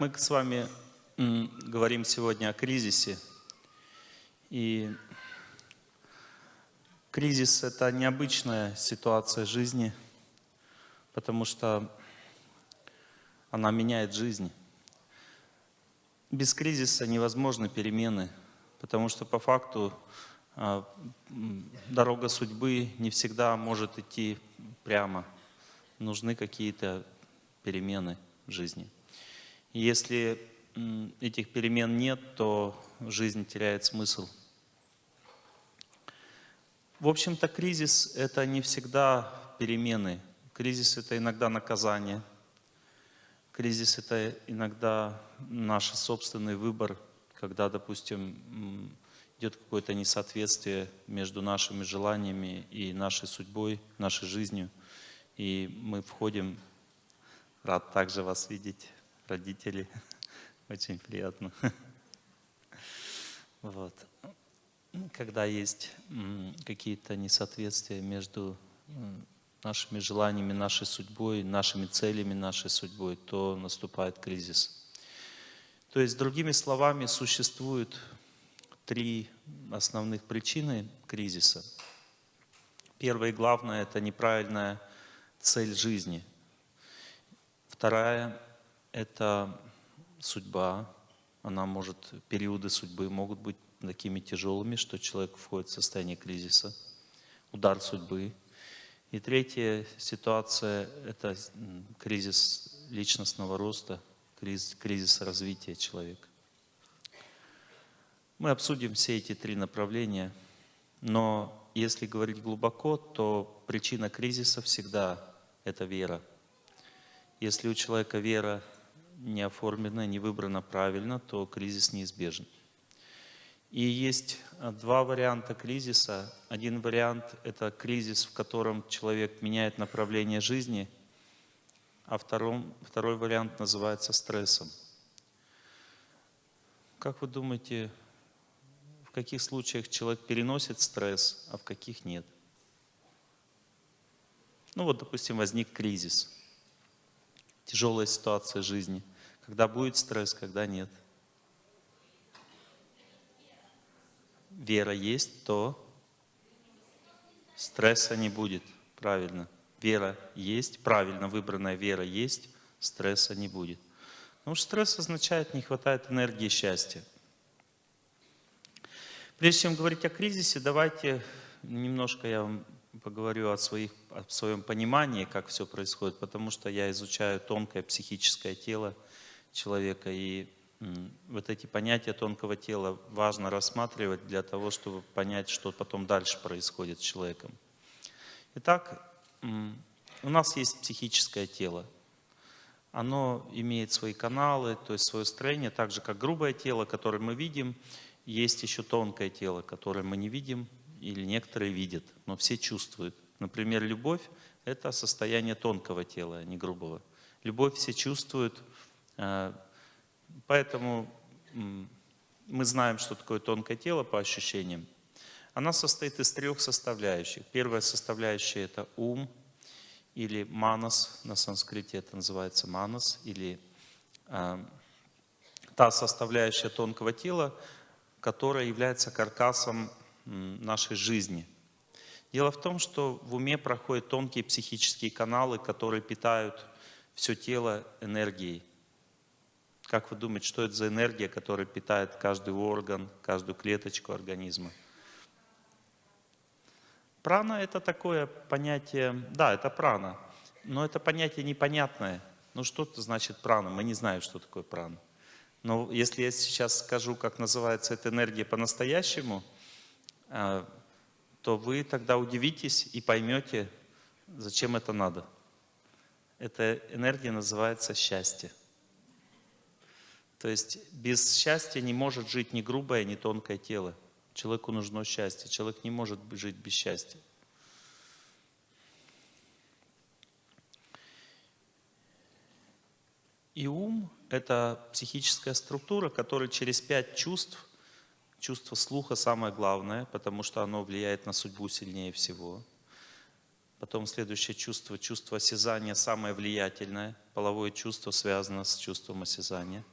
Мы с вами говорим сегодня о кризисе. И кризис — это необычная ситуация жизни, потому что она меняет жизнь. Без кризиса невозможны перемены, потому что по факту а, дорога судьбы не всегда может идти прямо. Нужны какие-то перемены в жизни. Если этих перемен нет, то жизнь теряет смысл. В общем-то, кризис — это не всегда перемены. Кризис — это иногда наказание. Кризис — это иногда наш собственный выбор, когда, допустим, идет какое-то несоответствие между нашими желаниями и нашей судьбой, нашей жизнью. И мы входим, рад также вас видеть, родители. Очень приятно. Вот. Когда есть какие-то несоответствия между нашими желаниями, нашей судьбой, нашими целями, нашей судьбой, то наступает кризис. То есть, другими словами, существует три основных причины кризиса. Первая и главная – это неправильная цель жизни. Вторая это судьба, она может, периоды судьбы могут быть такими тяжелыми, что человек входит в состояние кризиса, удар судьбы. И третья ситуация – это кризис личностного роста, кризис, кризис развития человека. Мы обсудим все эти три направления, но если говорить глубоко, то причина кризиса всегда – это вера. Если у человека вера не оформлено, не выбрано правильно, то кризис неизбежен. И есть а, два варианта кризиса. Один вариант – это кризис, в котором человек меняет направление жизни, а второй, второй вариант называется стрессом. Как вы думаете, в каких случаях человек переносит стресс, а в каких нет? Ну вот, допустим, возник кризис – тяжелая ситуация жизни, когда будет стресс, когда нет. Вера есть, то стресса не будет, правильно. Вера есть, правильно выбранная вера есть, стресса не будет. Потому что стресс означает, не хватает энергии счастья. Прежде чем говорить о кризисе, давайте немножко я вам поговорю о, своих, о своем понимании, как все происходит, потому что я изучаю тонкое психическое тело человека, и вот эти понятия тонкого тела важно рассматривать для того, чтобы понять, что потом дальше происходит с человеком. Итак, у нас есть психическое тело. Оно имеет свои каналы, то есть свое строение, так же как грубое тело, которое мы видим, есть еще тонкое тело, которое мы не видим, или некоторые видят, но все чувствуют. Например, любовь – это состояние тонкого тела, а не грубого. Любовь все чувствуют, поэтому мы знаем, что такое тонкое тело по ощущениям. Она состоит из трех составляющих. Первая составляющая – это ум, или манас, на санскрите это называется манас, или э, та составляющая тонкого тела, которая является каркасом нашей жизни. Дело в том, что в уме проходят тонкие психические каналы, которые питают все тело энергией. Как вы думаете, что это за энергия, которая питает каждый орган, каждую клеточку организма? Прана – это такое понятие, да, это прана, но это понятие непонятное. Ну что это значит прана? Мы не знаем, что такое прана. Но если я сейчас скажу, как называется эта энергия по-настоящему – а, то вы тогда удивитесь и поймете, зачем это надо. Эта энергия называется счастье. То есть без счастья не может жить ни грубое, ни тонкое тело. Человеку нужно счастье. Человек не может жить без счастья. И ум – это психическая структура, которая через пять чувств Чувство слуха самое главное, потому что оно влияет на судьбу сильнее всего. Потом следующее чувство, чувство осязания самое влиятельное. Половое чувство связано с чувством осязания.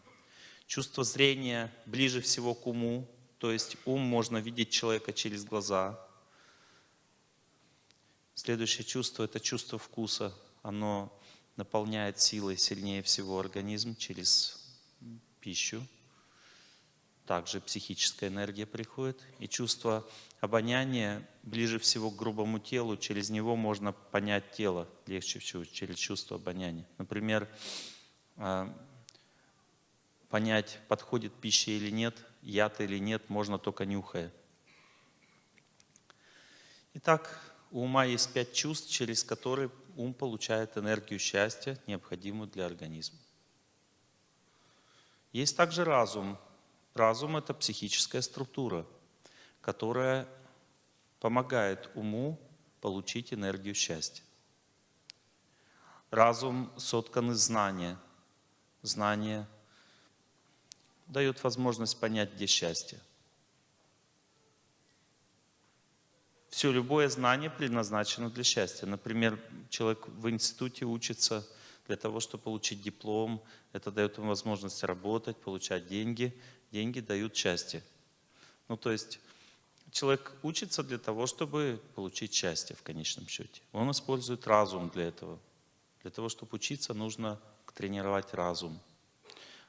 Чувство зрения ближе всего к уму, то есть ум можно видеть человека через глаза. Следующее чувство – это чувство вкуса. Оно наполняет силой сильнее всего организм через пищу. Также психическая энергия приходит. И чувство обоняния ближе всего к грубому телу. Через него можно понять тело легче всего, через чувство обоняния. Например, а, понять, подходит пища или нет, яд или нет, можно только нюхая. Итак, у ума есть пять чувств, через которые ум получает энергию счастья, необходимую для организма. Есть также разум. Разум – это психическая структура, которая помогает уму получить энергию счастья. Разум соткан из знания. Знание дает возможность понять, где счастье. Все, любое знание предназначено для счастья. Например, человек в институте учится для того, чтобы получить диплом. Это дает ему возможность работать, получать деньги. Деньги дают счастье. Ну, то есть человек учится для того, чтобы получить счастье в конечном счете. Он использует разум для этого. Для того, чтобы учиться, нужно тренировать разум.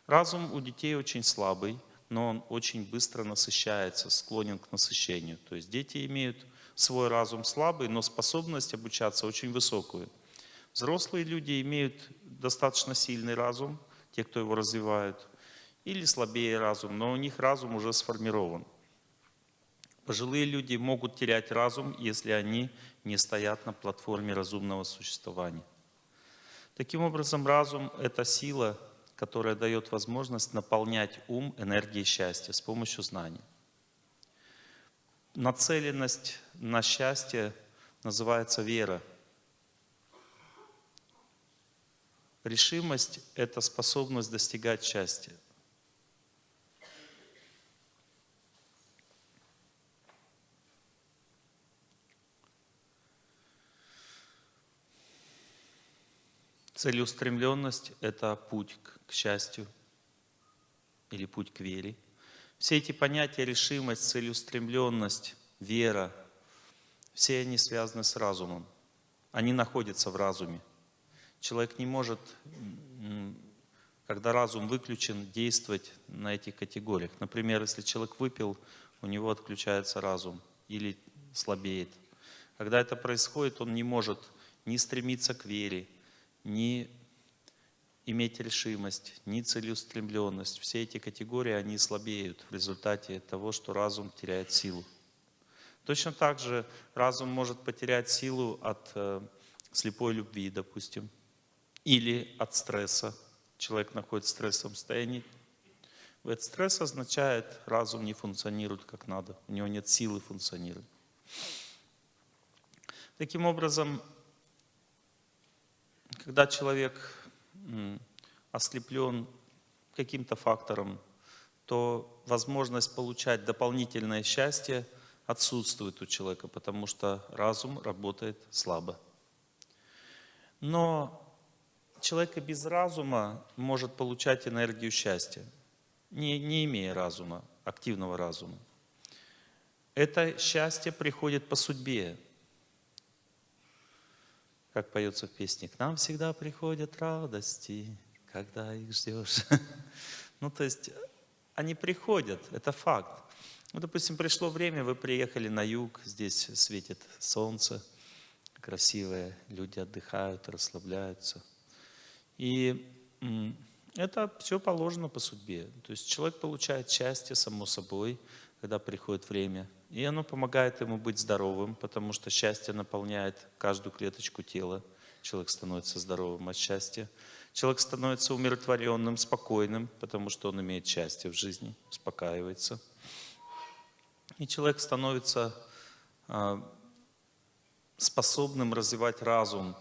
Разум у детей очень слабый, но он очень быстро насыщается, склонен к насыщению. То есть дети имеют свой разум слабый, но способность обучаться очень высокую. Взрослые люди имеют достаточно сильный разум, те, кто его развивают, или слабее разум, но у них разум уже сформирован. Пожилые люди могут терять разум, если они не стоят на платформе разумного существования. Таким образом, разум — это сила, которая дает возможность наполнять ум энергией счастья с помощью знаний. Нацеленность на счастье называется вера. Решимость – это способность достигать счастья. Целеустремленность – это путь к счастью или путь к вере. Все эти понятия – решимость, целеустремленность, вера – все они связаны с разумом. Они находятся в разуме. Человек не может, когда разум выключен, действовать на этих категориях. Например, если человек выпил, у него отключается разум или слабеет. Когда это происходит, он не может ни стремиться к вере, ни иметь решимость, ни целеустремленность. Все эти категории, они слабеют в результате того, что разум теряет силу. Точно так же разум может потерять силу от э, слепой любви, допустим, или от стресса. Человек находится в стрессовом состоянии. Этот стресс означает, разум не функционирует как надо, у него нет силы функционировать. Таким образом, когда человек ослеплен каким-то фактором, то возможность получать дополнительное счастье отсутствует у человека, потому что разум работает слабо. Но человек без разума может получать энергию счастья, не, не имея разума, активного разума. Это счастье приходит по судьбе, как поется в песне, к нам всегда приходят радости, когда их ждешь. Ну, то есть, они приходят, это факт. Ну, допустим, пришло время, вы приехали на юг, здесь светит солнце, красивое, люди отдыхают, расслабляются. И это все положено по судьбе. То есть человек получает счастье, само собой, когда приходит время. И оно помогает ему быть здоровым, потому что счастье наполняет каждую клеточку тела. Человек становится здоровым от счастья. Человек становится умиротворенным, спокойным, потому что он имеет счастье в жизни, успокаивается. И человек становится а, способным развивать разум.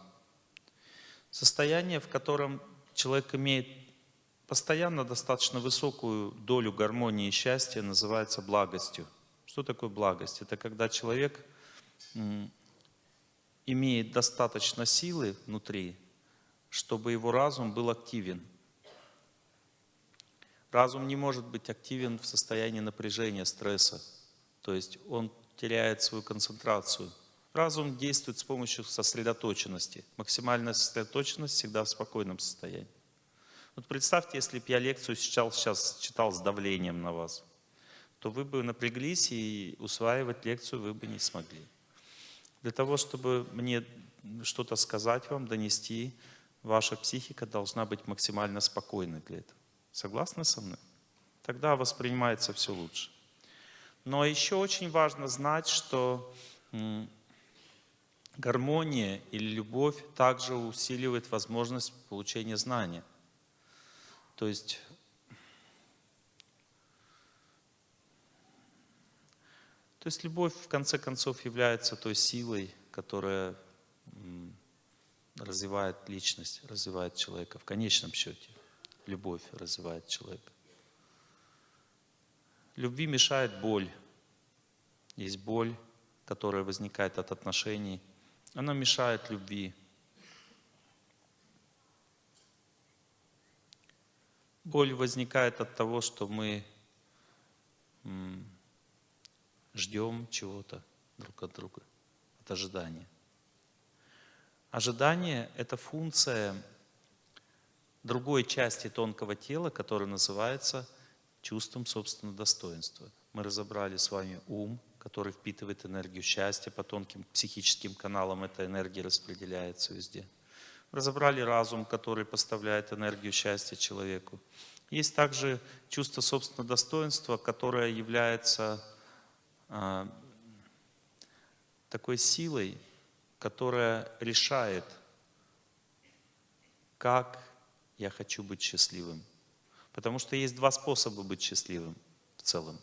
Состояние, в котором человек имеет постоянно достаточно высокую долю гармонии и счастья, называется благостью. Что такое благость? Это когда человек имеет достаточно силы внутри, чтобы его разум был активен. Разум не может быть активен в состоянии напряжения, стресса. То есть он теряет свою концентрацию. Разум действует с помощью сосредоточенности. Максимальная сосредоточенность всегда в спокойном состоянии. Вот представьте, если бы я лекцию сейчас, сейчас читал с давлением на вас, то вы бы напряглись и усваивать лекцию вы бы не смогли. Для того, чтобы мне что-то сказать вам, донести, ваша психика должна быть максимально спокойной для этого. Согласны со мной? Тогда воспринимается все лучше. Но еще очень важно знать, что гармония или любовь также усиливает возможность получения знания. То есть То есть любовь, в конце концов, является той силой, которая развивает личность, развивает человека в конечном счете любовь развивает человека. Любви мешает боль. Есть боль, которая возникает от отношений. Она мешает любви. Боль возникает от того, что мы ждем чего-то друг от друга, от ожидания. Ожидание – это функция другой части тонкого тела, которая называется чувством собственного достоинства. Мы разобрали с вами ум, который впитывает энергию счастья, по тонким психическим каналам эта энергия распределяется везде. Разобрали разум, который поставляет энергию счастья человеку. Есть также чувство собственного достоинства, которое является а, такой силой, которая решает, как я хочу быть счастливым. Потому что есть два способа быть счастливым в целом.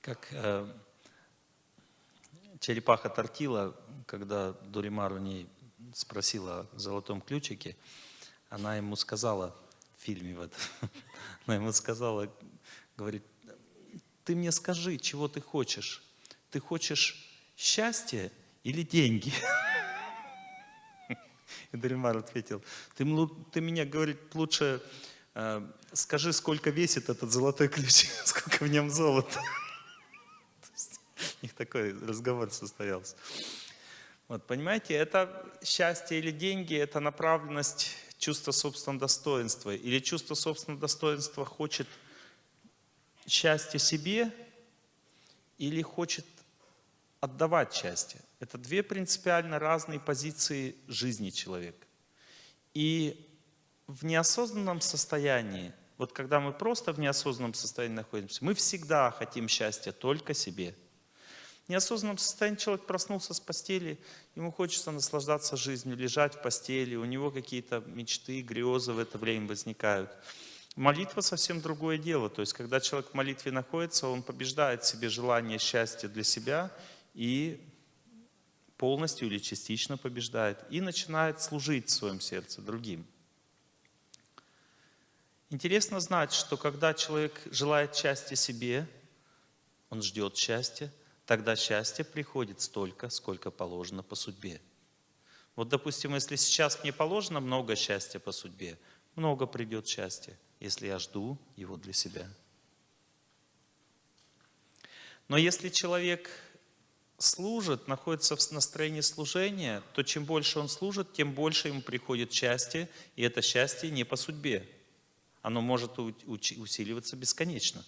Как э, черепаха Тортила, когда Дуримар у ней спросила о золотом ключике, она ему сказала в фильме, вот, она ему сказала, говорит, ты мне скажи, чего ты хочешь. Ты хочешь счастье или деньги? И Даримар ответил, ты, ты меня, говорит, лучше э, скажи, сколько весит этот золотой ключ, сколько в нем золота. У них такой разговор состоялся. Вот, понимаете, это счастье или деньги, это направленность чувства собственного достоинства. Или чувство собственного достоинства хочет счастье себе или хочет отдавать счастье. Это две принципиально разные позиции жизни человека. И в неосознанном состоянии, вот когда мы просто в неосознанном состоянии находимся, мы всегда хотим счастья только себе. Неосознанном состоянии человек проснулся с постели, ему хочется наслаждаться жизнью, лежать в постели, у него какие-то мечты, грезы в это время возникают. Молитва совсем другое дело. То есть, когда человек в молитве находится, он побеждает в себе желание счастья для себя и полностью или частично побеждает. И начинает служить в своем сердце другим. Интересно знать, что когда человек желает счастья себе, он ждет счастья, тогда счастье приходит столько, сколько положено по судьбе. Вот, допустим, если сейчас мне положено много счастья по судьбе, много придет счастья если я жду его для себя. Но если человек служит, находится в настроении служения, то чем больше он служит, тем больше ему приходит счастье, и это счастье не по судьбе. Оно может усиливаться бесконечно.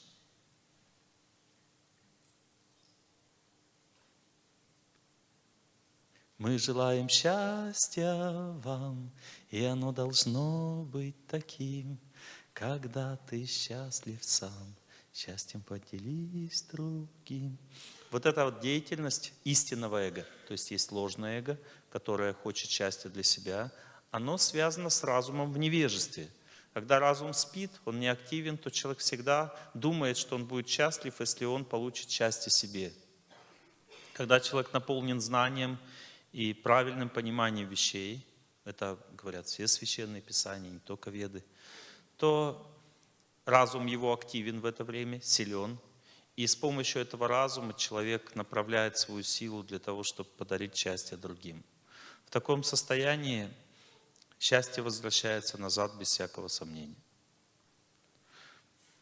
Мы желаем счастья вам, и оно должно быть таким, когда ты счастлив сам, счастьем поделись другим. Вот эта вот деятельность истинного эго, то есть есть ложное эго, которое хочет счастья для себя, оно связано с разумом в невежестве. Когда разум спит, он не активен, то человек всегда думает, что он будет счастлив, если он получит счастье себе. Когда человек наполнен знанием и правильным пониманием вещей, это говорят все священные писания, не только веды, то разум его активен в это время, силен. И с помощью этого разума человек направляет свою силу для того, чтобы подарить счастье другим. В таком состоянии счастье возвращается назад без всякого сомнения.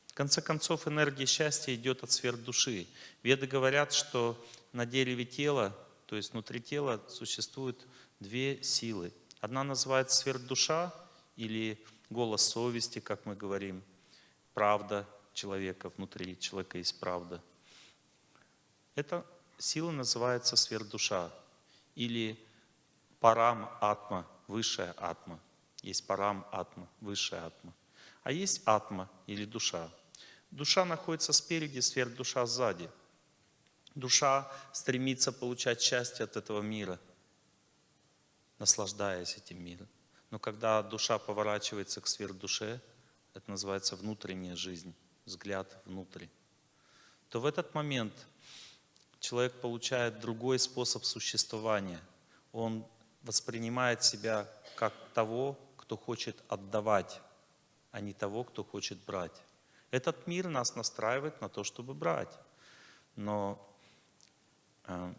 В конце концов, энергия счастья идет от сфер души. Веды говорят, что на дереве тела, то есть внутри тела, существует две силы. Одна называется сверхдуша или голос совести, как мы говорим, правда человека, внутри человека есть правда. Эта сила называется сверхдуша или парам атма, высшая атма. Есть парам атма, высшая атма. А есть атма или душа. Душа находится спереди, сверхдуша сзади. Душа стремится получать счастье от этого мира, наслаждаясь этим миром. Но когда душа поворачивается к сверхдуше, это называется внутренняя жизнь, взгляд внутрь, то в этот момент человек получает другой способ существования. Он воспринимает себя как того, кто хочет отдавать, а не того, кто хочет брать. Этот мир нас настраивает на то, чтобы брать. Но э,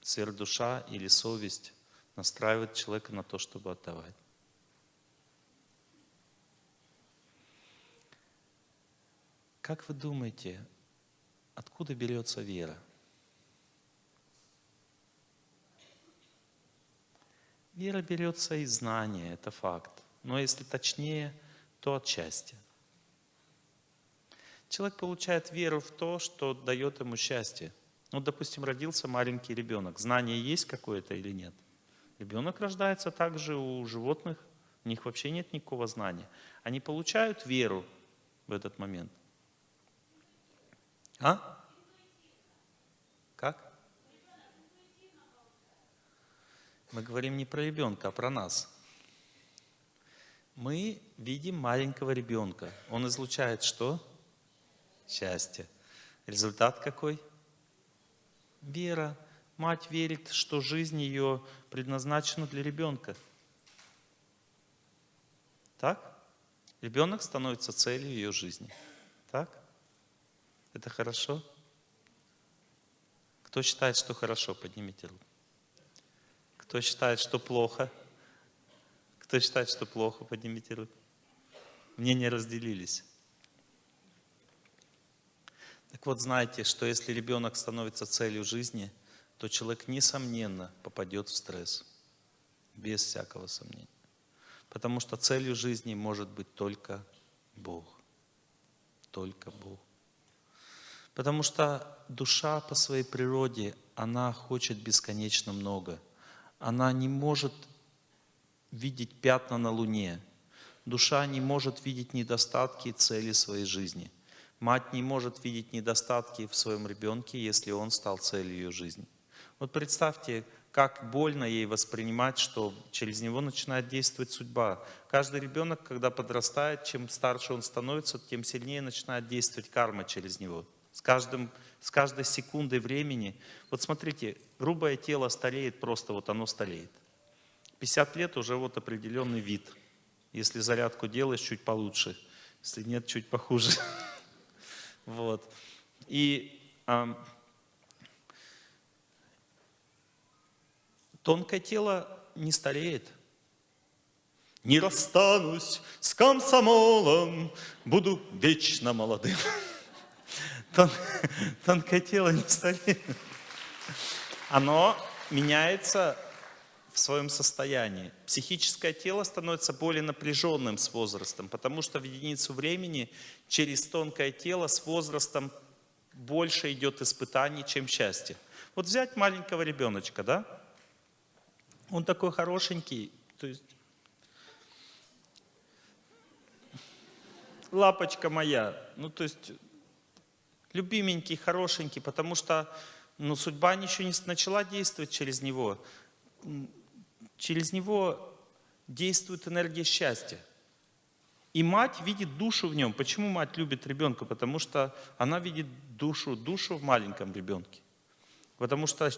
сверхдуша или совесть настраивает человека на то, чтобы отдавать. Как вы думаете, откуда берется вера? Вера берется из знания, это факт. Но если точнее, то от счастья. Человек получает веру в то, что дает ему счастье. Ну, допустим, родился маленький ребенок. Знание есть какое-то или нет? Ребенок рождается также у животных. У них вообще нет никакого знания. Они получают веру в этот момент. А? Как? Мы говорим не про ребенка, а про нас. Мы видим маленького ребенка. Он излучает что? Счастье. Результат какой? Вера. Мать верит, что жизнь ее предназначена для ребенка. Так? Ребенок становится целью ее жизни. Так? Это хорошо? Кто считает, что хорошо, поднимите руку. Кто считает, что плохо? Кто считает, что плохо, поднимите руку. Мнения разделились. Так вот, знайте, что если ребенок становится целью жизни, то человек, несомненно, попадет в стресс. Без всякого сомнения. Потому что целью жизни может быть только Бог. Только Бог. Потому что душа по своей природе, она хочет бесконечно много. Она не может видеть пятна на Луне. Душа не может видеть недостатки и цели своей жизни. Мать не может видеть недостатки в своем ребенке, если он стал целью ее жизни. Вот представьте, как больно ей воспринимать, что через него начинает действовать судьба. Каждый ребенок, когда подрастает, чем старше он становится, тем сильнее начинает действовать карма через него. С, каждым, с каждой секундой времени. Вот смотрите, грубое тело стареет, просто вот оно стареет. 50 лет уже вот определенный вид. Если зарядку делаешь, чуть получше. Если нет, чуть похуже. Вот. И а, тонкое тело не стареет. Не расстанусь с комсомолом, буду вечно молодым. Тон, тонкое тело не стареет. Оно меняется в своем состоянии. Психическое тело становится более напряженным с возрастом, потому что в единицу времени через тонкое тело с возрастом больше идет испытаний, чем счастье. Вот взять маленького ребеночка, да? Он такой хорошенький, то есть лапочка моя, ну то есть любименький, хорошенький, потому что ну, судьба еще не начала действовать через него. Через него действует энергия счастья. И мать видит душу в нем. Почему мать любит ребенка? Потому что она видит душу, душу в маленьком ребенке. Потому что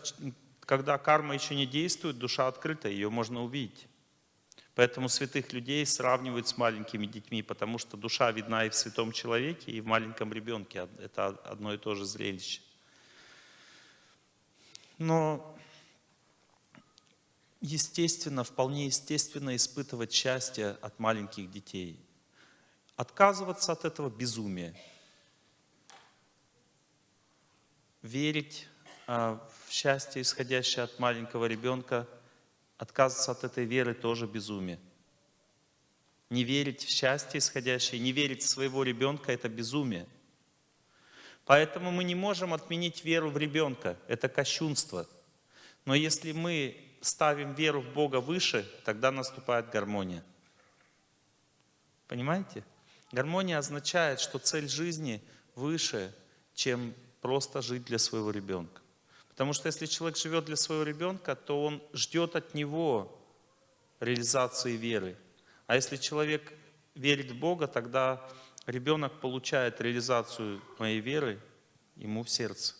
когда карма еще не действует, душа открыта, ее можно увидеть. Поэтому святых людей сравнивают с маленькими детьми, потому что душа видна и в святом человеке, и в маленьком ребенке. Это одно и то же зрелище. Но естественно, вполне естественно испытывать счастье от маленьких детей. Отказываться от этого безумие. Верить а, в счастье, исходящее от маленького ребенка, отказываться от этой веры тоже безумие. Не верить в счастье исходящее, не верить в своего ребенка – это безумие. Поэтому мы не можем отменить веру в ребенка, это кощунство. Но если мы ставим веру в Бога выше, тогда наступает гармония. Понимаете? Гармония означает, что цель жизни выше, чем просто жить для своего ребенка. Потому что если человек живет для своего ребенка, то он ждет от него реализации веры. А если человек верит в Бога, тогда ребенок получает реализацию моей веры ему в сердце.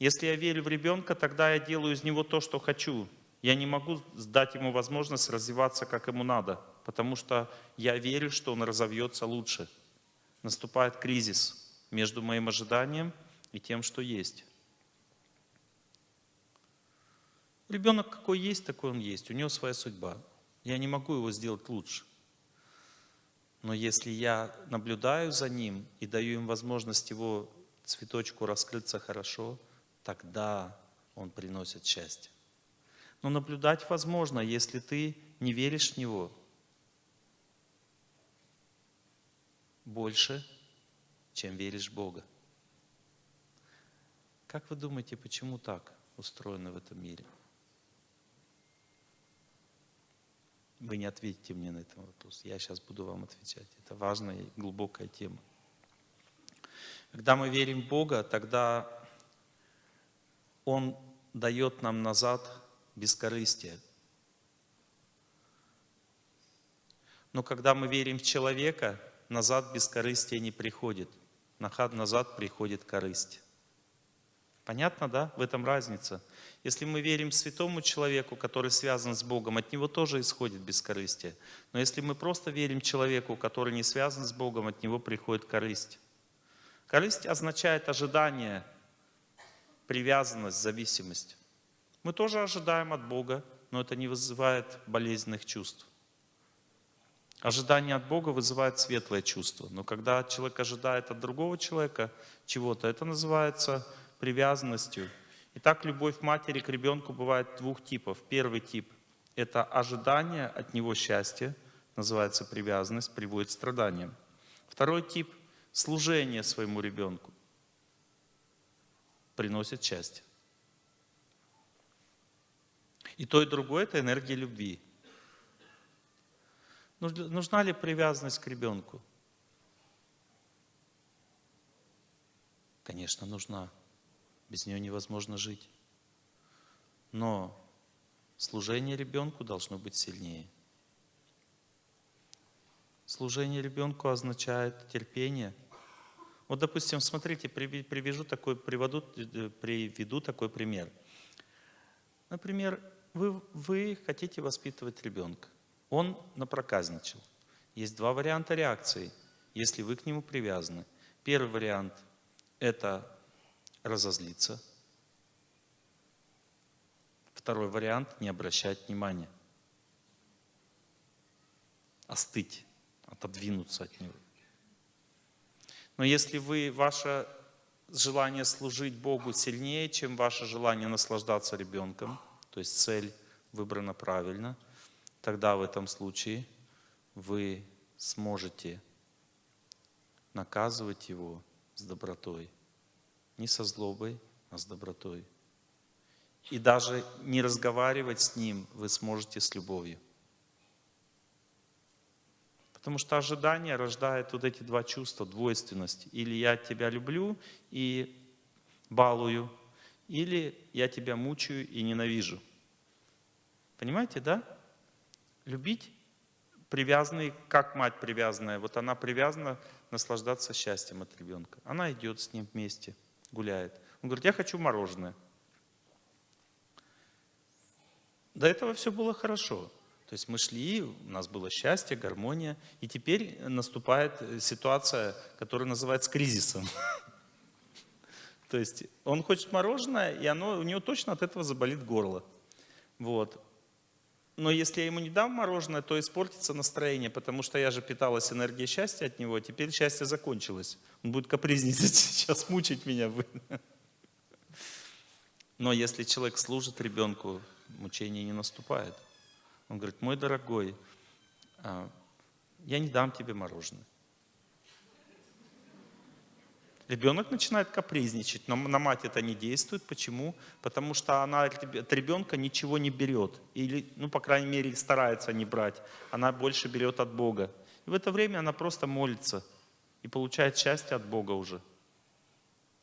Если я верю в ребенка, тогда я делаю из него то, что хочу. Я не могу дать ему возможность развиваться, как ему надо, потому что я верю, что он разовьется лучше. Наступает кризис между моим ожиданием и тем, что есть. Ребенок какой есть, такой он есть. У него своя судьба. Я не могу его сделать лучше. Но если я наблюдаю за ним и даю им возможность его цветочку раскрыться хорошо – тогда он приносит счастье. Но наблюдать возможно, если ты не веришь в Него больше, чем веришь в Бога. Как вы думаете, почему так устроено в этом мире? Вы не ответите мне на этот вопрос. Я сейчас буду вам отвечать. Это важная и глубокая тема. Когда мы верим в Бога, тогда он дает нам назад бескорыстие. Но когда мы верим в человека, назад бескорыстие не приходит. Назад приходит корысть. Понятно, да? В этом разница. Если мы верим святому человеку, который связан с Богом, от него тоже исходит бескорыстие. Но если мы просто верим человеку, который не связан с Богом, от него приходит корысть. Корысть означает ожидание, привязанность, зависимость. Мы тоже ожидаем от Бога, но это не вызывает болезненных чувств. Ожидание от Бога вызывает светлое чувство. Но когда человек ожидает от другого человека чего-то, это называется привязанностью. Итак, любовь матери к ребенку бывает двух типов. Первый тип – это ожидание от него счастья, называется привязанность, приводит к страданиям. Второй тип – служение своему ребенку приносит счастье. И то, и другое – это энергия любви. Нужна ли привязанность к ребенку? Конечно, нужна. Без нее невозможно жить. Но служение ребенку должно быть сильнее. Служение ребенку означает терпение – вот, допустим, смотрите, привяжу такой, приведу, э, приведу такой пример. Например, вы, вы хотите воспитывать ребенка. Он напроказничал. Есть два варианта реакции, если вы к нему привязаны. Первый вариант – это разозлиться. Второй вариант – не обращать внимания. Остыть, отодвинуться от него. Но если вы, ваше желание служить Богу сильнее, чем ваше желание наслаждаться ребенком, то есть цель выбрана правильно, тогда в этом случае вы сможете наказывать его с добротой. Не со злобой, а с добротой. И даже не разговаривать с ним вы сможете с любовью. Потому что ожидание рождает вот эти два чувства, двойственность. Или я тебя люблю и балую, или я тебя мучаю и ненавижу. Понимаете, да? Любить привязанный, как мать привязанная. Вот она привязана наслаждаться счастьем от ребенка. Она идет с ним вместе, гуляет. Он говорит, я хочу мороженое. До этого все было хорошо. То есть мы шли, у нас было счастье, гармония, и теперь наступает ситуация, которая называется кризисом. То есть он хочет мороженое, и оно, у него точно от этого заболит горло. Вот. Но если я ему не дам мороженое, то испортится настроение, потому что я же питалась энергией счастья от него, теперь счастье закончилось. Он будет капризничать, сейчас мучить меня. Но если человек служит ребенку, мучение не наступает. Он говорит, мой дорогой, а, я не дам тебе мороженое. Ребенок начинает капризничать, но на мать это не действует. Почему? Потому что она от ребенка ничего не берет. Или, ну, по крайней мере, старается не брать. Она больше берет от Бога. И в это время она просто молится и получает счастье от Бога уже.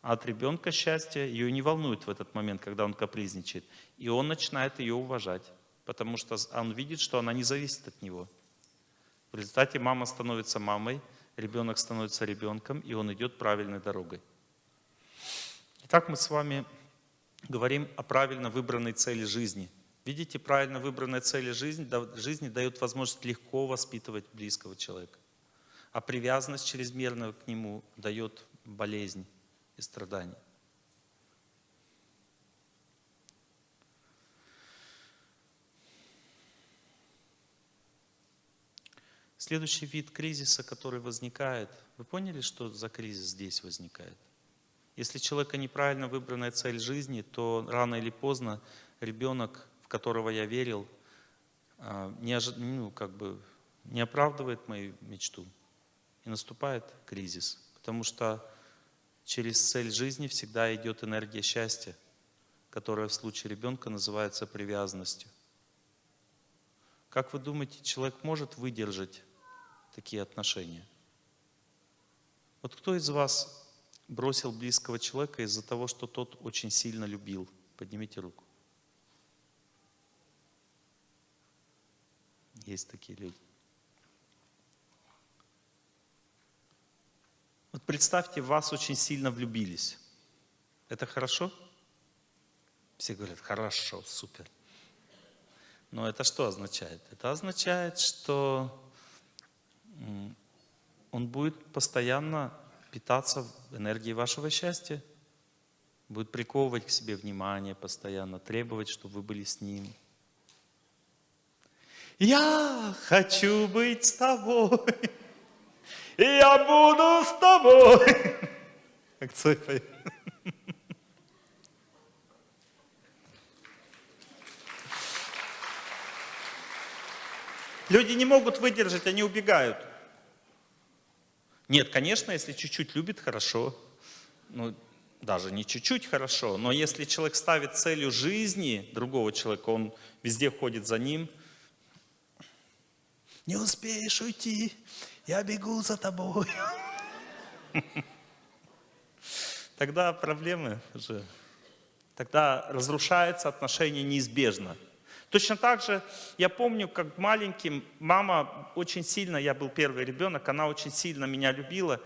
А от ребенка счастье ее не волнует в этот момент, когда он капризничает. И он начинает ее уважать, потому что он видит, что она не зависит от него. В результате мама становится мамой, ребенок становится ребенком, и он идет правильной дорогой. Итак, мы с вами говорим о правильно выбранной цели жизни. Видите, правильно выбранная цель жизни, жизни дает возможность легко воспитывать близкого человека. А привязанность чрезмерная к нему дает болезнь и страдания. Следующий вид кризиса, который возникает, вы поняли, что за кризис здесь возникает? Если человека неправильно выбранная цель жизни, то рано или поздно ребенок, в которого я верил, а, не, ожи... ну, как бы не оправдывает мою мечту. И наступает кризис. Потому что через цель жизни всегда идет энергия счастья, которая в случае ребенка называется привязанностью. Как вы думаете, человек может выдержать такие отношения. Вот кто из вас бросил близкого человека из-за того, что тот очень сильно любил? Поднимите руку. Есть такие люди. Вот представьте, вас очень сильно влюбились. Это хорошо? Все говорят, хорошо, супер. Но это что означает? Это означает, что он будет постоянно питаться энергией вашего счастья, будет приковывать к себе внимание постоянно, требовать, чтобы вы были с ним. Я хочу быть с тобой, я буду с тобой. Как Цой Люди не могут выдержать, они убегают. Нет, конечно, если чуть-чуть любит, хорошо. Ну, даже не чуть-чуть хорошо, но если человек ставит целью жизни другого человека, он везде ходит за ним. Не успеешь уйти, я бегу за тобой. Тогда проблемы уже. Тогда разрушается отношение неизбежно. Точно так же я помню, как маленьким мама очень сильно, я был первый ребенок, она очень сильно меня любила.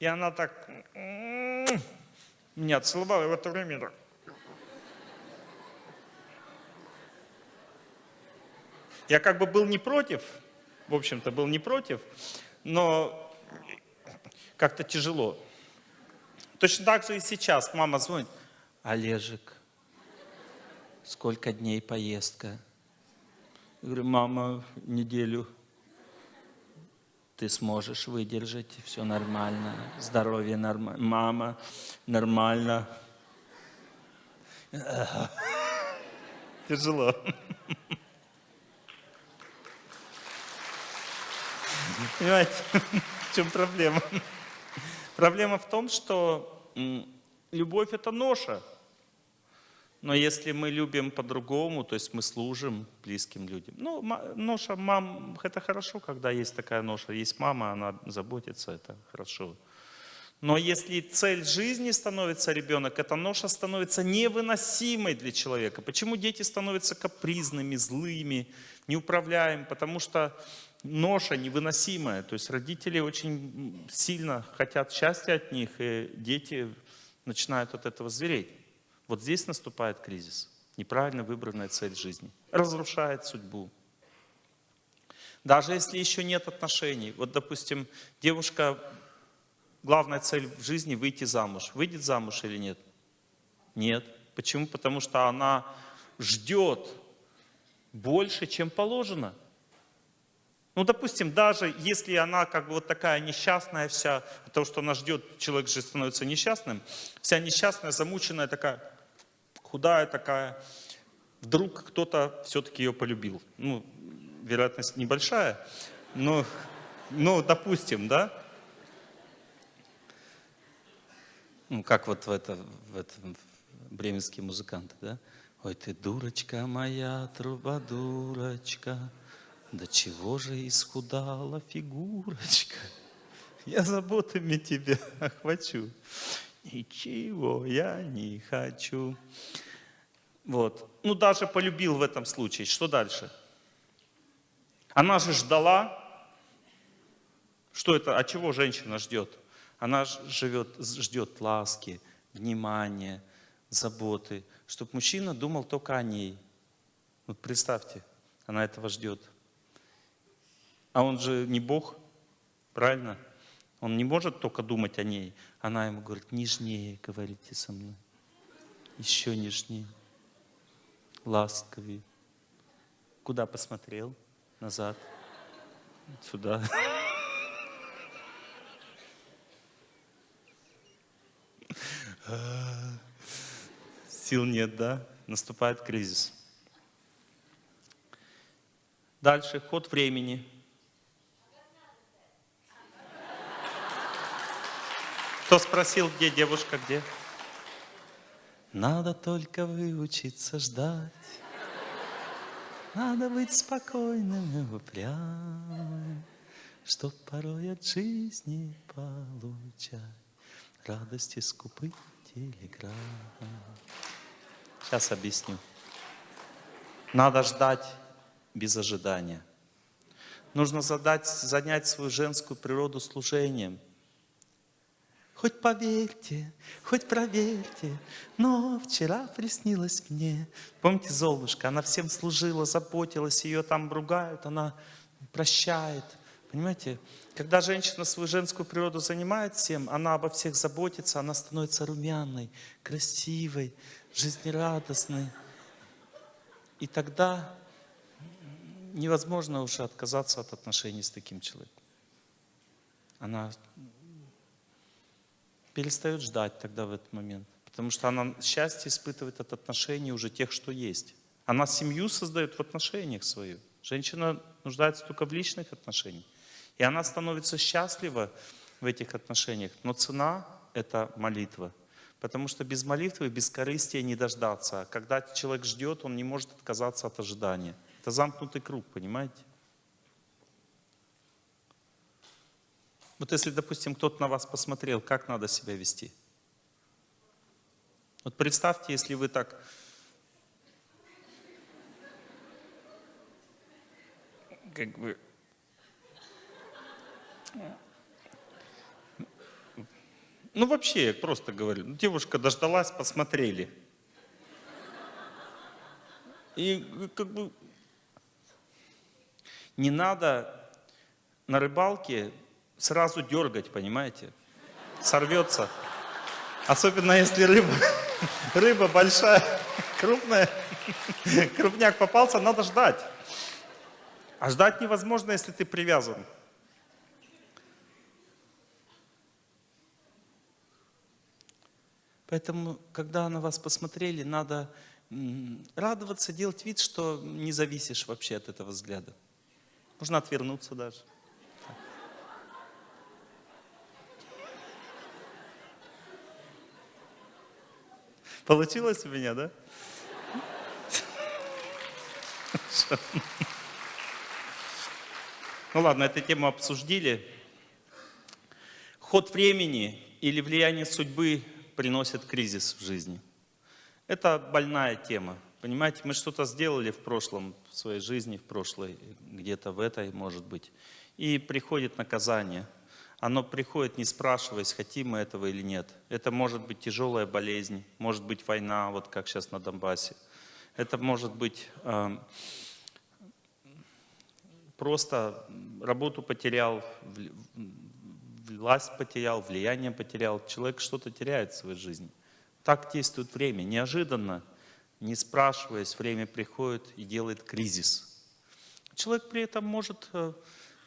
И она так меня целовала, и в это время так. Я как бы был не против, в общем-то был не против, но как-то тяжело. Точно так же и сейчас мама звонит. Олежек, Сколько дней поездка? Я говорю, мама, неделю. Ты сможешь выдержать, все нормально, здоровье нормально. Мама, нормально. Тяжело. Понимаете, в чем проблема? Проблема в том, что любовь это ноша. Но если мы любим по-другому, то есть мы служим близким людям. Ну, ноша мам, это хорошо, когда есть такая ноша. Есть мама, она заботится, это хорошо. Но если цель жизни становится ребенок, эта ноша становится невыносимой для человека. Почему дети становятся капризными, злыми, неуправляемыми? Потому что ноша невыносимая. То есть родители очень сильно хотят счастья от них, и дети начинают от этого звереть. Вот здесь наступает кризис. Неправильно выбранная цель жизни. Разрушает судьбу. Даже если еще нет отношений. Вот, допустим, девушка, главная цель в жизни выйти замуж. Выйдет замуж или нет? Нет. Почему? Потому что она ждет больше, чем положено. Ну, допустим, даже если она как бы вот такая несчастная вся, то, что она ждет, человек же становится несчастным, вся несчастная, замученная такая, худая такая, вдруг кто-то все-таки ее полюбил. Ну, вероятность небольшая, но, ну, допустим, да? Ну, как вот в, это, в этом бременские музыканты, да? Ой, ты дурочка моя, труба дурочка, да чего же исхудала фигурочка? Я заботами тебя охвачу. Ничего я не хочу. Вот. Ну, даже полюбил в этом случае. Что дальше? Она же ждала. Что это? А чего женщина ждет? Она живет, ждет ласки, внимания, заботы. Чтобы мужчина думал только о ней. Вот представьте, она этого ждет. А он же не Бог, правильно? Он не может только думать о ней. Она ему говорит, нежнее говорите со мной. Еще нежнее. Ласковее. Куда посмотрел? Назад. Сюда. Сил нет, да? Наступает кризис. Дальше, ход времени. Кто спросил, где девушка, где? Надо только выучиться ждать. Надо быть спокойным и упрямым, Чтоб порой от жизни получать Радости скупых телеграмм. Сейчас объясню. Надо ждать без ожидания. Нужно задать, занять свою женскую природу служением – Хоть поверьте, хоть проверьте, но вчера приснилось мне. Помните Золушка, она всем служила, заботилась, ее там ругают, она прощает. Понимаете, когда женщина свою женскую природу занимает всем, она обо всех заботится, она становится румяной, красивой, жизнерадостной. И тогда невозможно уже отказаться от отношений с таким человеком. Она перестает ждать тогда в этот момент. Потому что она счастье испытывает от отношений уже тех, что есть. Она семью создает в отношениях свою. Женщина нуждается только в личных отношениях. И она становится счастлива в этих отношениях. Но цена – это молитва. Потому что без молитвы, без корыстия не дождаться. Когда человек ждет, он не может отказаться от ожидания. Это замкнутый круг, понимаете? Вот если, допустим, кто-то на вас посмотрел, как надо себя вести? Вот представьте, если вы так... Как бы... Ну вообще, я просто говорю, ну, девушка дождалась, посмотрели. И как бы не надо на рыбалке сразу дергать, понимаете? Сорвется. Особенно если рыба, рыба большая, крупная, крупняк попался, надо ждать. А ждать невозможно, если ты привязан. Поэтому, когда на вас посмотрели, надо радоваться, делать вид, что не зависишь вообще от этого взгляда. Можно отвернуться даже. Получилось у меня, да? Ну ладно, эту тему обсудили. Ход времени или влияние судьбы приносит кризис в жизни. Это больная тема. Понимаете, мы что-то сделали в прошлом, в своей жизни, в прошлой, где-то в этой, может быть. И приходит наказание – оно приходит, не спрашиваясь, хотим мы этого или нет. Это может быть тяжелая болезнь, может быть война, вот как сейчас на Донбассе. Это может быть э, просто работу потерял, власть потерял, влияние потерял. Человек что-то теряет в своей жизни. Так действует время. Неожиданно, не спрашиваясь, время приходит и делает кризис. Человек при этом может э,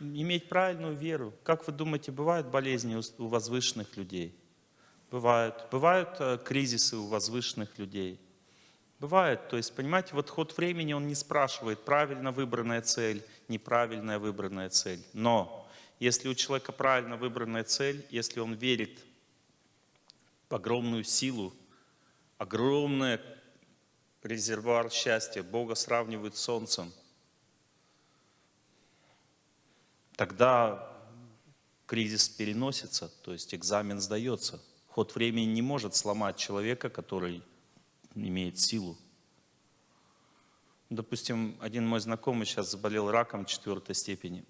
иметь правильную веру. Как вы думаете, бывают болезни у возвышенных людей? Бывают. Бывают э, кризисы у возвышенных людей. Бывает. То есть, понимаете, вот ход времени он не спрашивает, правильно выбранная цель, неправильная выбранная цель. Но если у человека правильно выбранная цель, если он верит в огромную силу, огромный резервуар счастья, Бога сравнивают с солнцем, тогда кризис переносится, то есть экзамен сдается. Ход времени не может сломать человека, который имеет силу. Допустим, один мой знакомый сейчас заболел раком четвертой степени.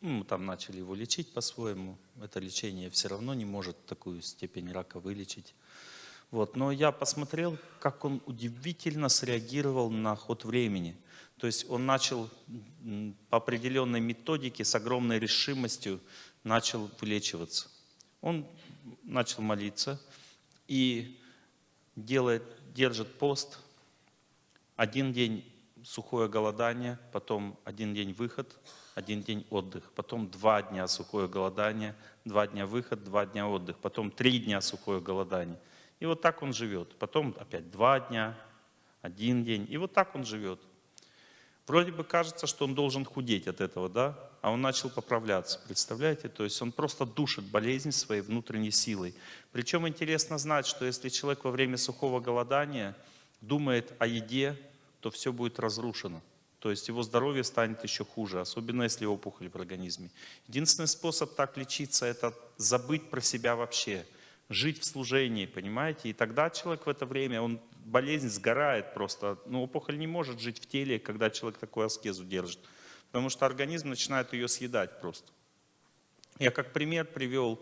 Ну, мы там начали его лечить по-своему. Это лечение все равно не может такую степень рака вылечить. Вот. Но я посмотрел, как он удивительно среагировал на ход времени. То есть он начал по определенной методике, с огромной решимостью, начал вылечиваться. Он начал молиться и делает, держит пост. Один день сухое голодание, потом один день выход, один день отдых, потом два дня сухое голодание, два дня выход, два дня отдых, потом три дня сухое голодание. И вот так он живет. Потом опять два дня, один день. И вот так он живет. Вроде бы кажется, что он должен худеть от этого, да? А он начал поправляться, представляете? То есть он просто душит болезнь своей внутренней силой. Причем интересно знать, что если человек во время сухого голодания думает о еде, то все будет разрушено. То есть его здоровье станет еще хуже, особенно если опухоль в организме. Единственный способ так лечиться – это забыть про себя вообще, жить в служении, понимаете? И тогда человек в это время, он болезнь сгорает просто. Но опухоль не может жить в теле, когда человек такую аскезу держит. Потому что организм начинает ее съедать просто. Я как пример привел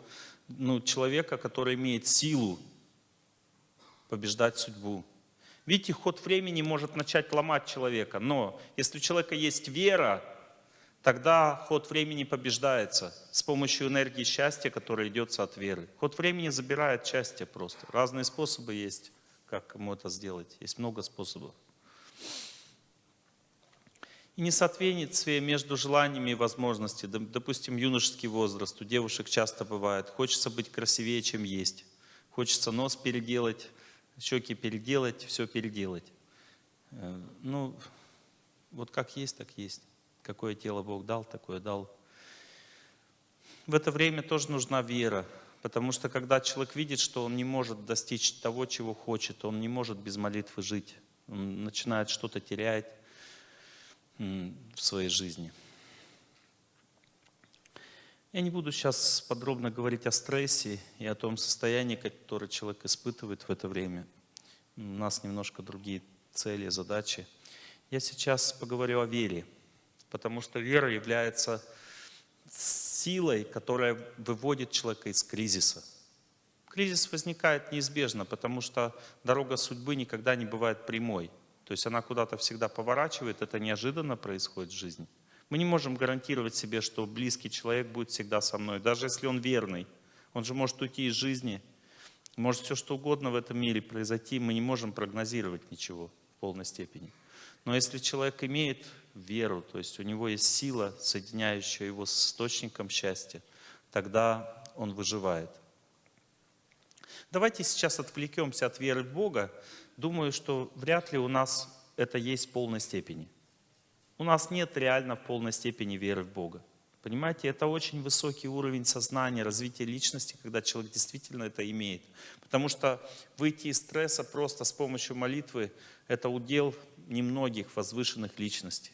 ну, человека, который имеет силу побеждать судьбу. Видите, ход времени может начать ломать человека, но если у человека есть вера, тогда ход времени побеждается с помощью энергии счастья, которая идет от веры. Ход времени забирает счастье просто. Разные способы есть как ему это сделать. Есть много способов. И несоответствие между желаниями и возможностями. Допустим, юношеский возраст. У девушек часто бывает. Хочется быть красивее, чем есть. Хочется нос переделать, щеки переделать, все переделать. Э, ну, вот как есть, так есть. Какое тело Бог дал, такое дал. В это время тоже нужна вера. Потому что когда человек видит, что он не может достичь того, чего хочет, он не может без молитвы жить. Он начинает что-то терять в своей жизни. Я не буду сейчас подробно говорить о стрессе и о том состоянии, которое человек испытывает в это время. У нас немножко другие цели, задачи. Я сейчас поговорю о вере, потому что вера является силой, которая выводит человека из кризиса. Кризис возникает неизбежно, потому что дорога судьбы никогда не бывает прямой. То есть она куда-то всегда поворачивает, это неожиданно происходит в жизни. Мы не можем гарантировать себе, что близкий человек будет всегда со мной, даже если он верный. Он же может уйти из жизни, может все что угодно в этом мире произойти, мы не можем прогнозировать ничего в полной степени. Но если человек имеет веру, то есть у него есть сила, соединяющая его с источником счастья, тогда он выживает. Давайте сейчас отвлекемся от веры в Бога. Думаю, что вряд ли у нас это есть в полной степени. У нас нет реально в полной степени веры в Бога. Понимаете, это очень высокий уровень сознания, развития личности, когда человек действительно это имеет. Потому что выйти из стресса просто с помощью молитвы – это удел немногих возвышенных личностей.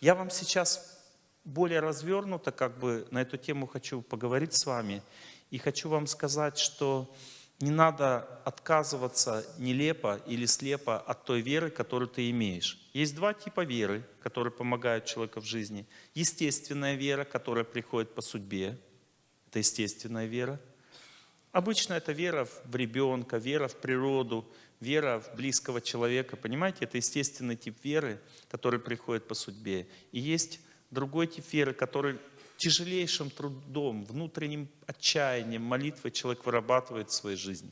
Я вам сейчас более развернуто как бы на эту тему хочу поговорить с вами. И хочу вам сказать, что не надо отказываться нелепо или слепо от той веры, которую ты имеешь. Есть два типа веры, которые помогают человеку в жизни. Естественная вера, которая приходит по судьбе. Это естественная вера. Обычно это вера в ребенка, вера в природу, вера в близкого человека, понимаете, это естественный тип веры, который приходит по судьбе. И есть другой тип веры, который тяжелейшим трудом, внутренним отчаянием, молитвой человек вырабатывает в своей жизни.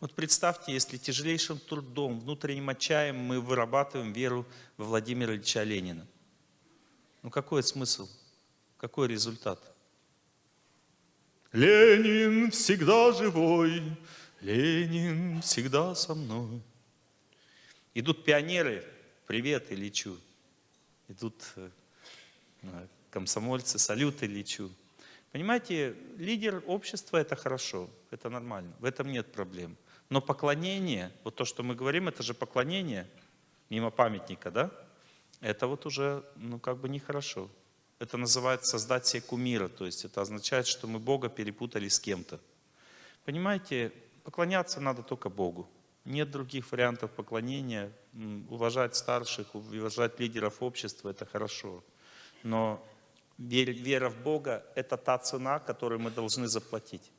Вот представьте, если тяжелейшим трудом, внутренним отчаянием мы вырабатываем веру во Владимира Ильича Ленина. Ну какой смысл? Какой результат? Ленин всегда живой, Ленин всегда со мной. Идут пионеры, привет, и лечу. Идут э, комсомольцы, салюты лечу. Понимаете, лидер общества это хорошо, это нормально, в этом нет проблем. Но поклонение, вот то, что мы говорим, это же поклонение, мимо памятника, да? Это вот уже, ну как бы нехорошо. Это называется создать себе кумира, то есть это означает, что мы Бога перепутали с кем-то. Понимаете, поклоняться надо только Богу. Нет других вариантов поклонения. Уважать старших, уважать лидеров общества – это хорошо. Но вера в Бога – это та цена, которую мы должны заплатить.